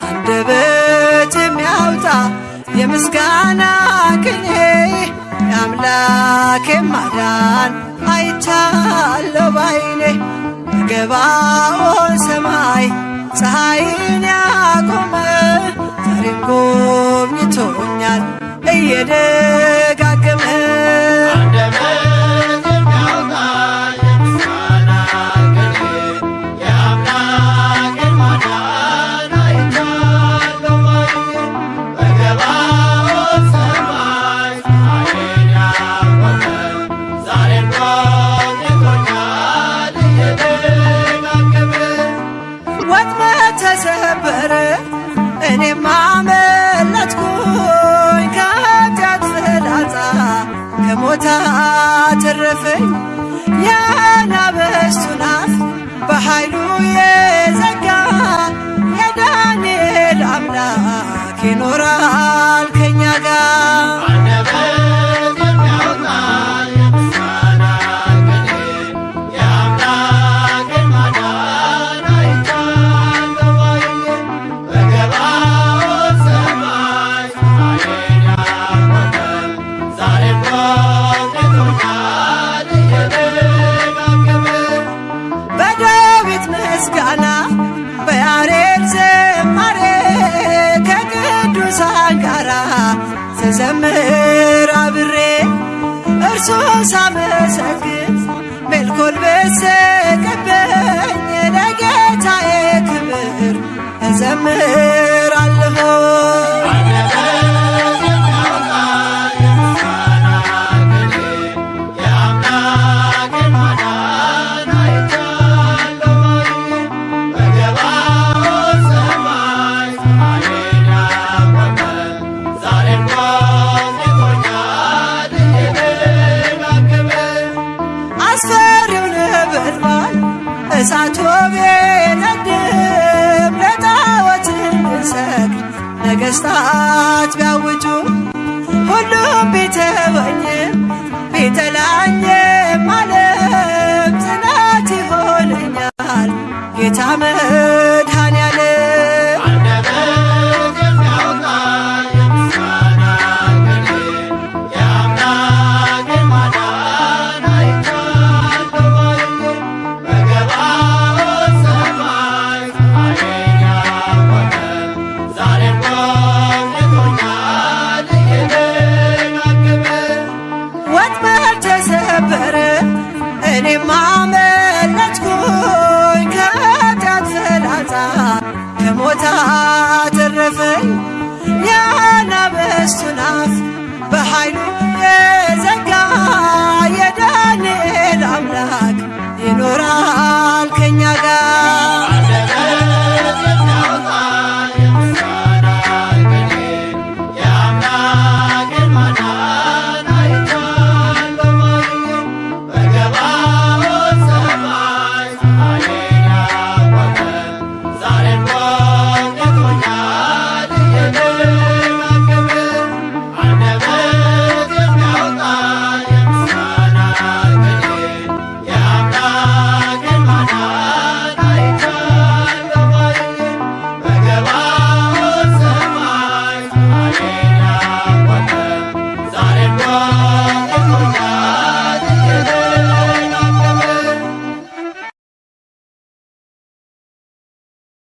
አንደበት የሚያወጣ የምስጋና ቅኔ የአምላክ ማዳን አይቻለሁ ባይኔ በገባኦን ሰማይ ፀሐይን ያቆመ ዛሬም ጎብኝቶኛል እየደጋገመ ተሰበረ እኔም አመለጥኩኝ ከኃጢአት ፍላጻ ከሞት አተረፈኝ የአናብስቱን አፍ በኃይሉ የዘጋ የዳንኤል አምላክ ይኖራል ምስጋና በያሬድ ዝማሬ ከቅዱሳን ጋራ ስዘምር አብሬ እርሱን ሳመሰግን ሜልኮል በሰቀበኝ ለጌታዬ ክብር እዘምራለሁ። አስፈሪው ነበልባል እሳት ቢነድም ለጣዖት እንድንሰግድ ነገሥታት ነበረ። እኔ አመለጥኩኝ ከኃጢአት ፍላጻ ከሞት አተረፈኝ። የአናብስቱን በኃይሉ የዘጋ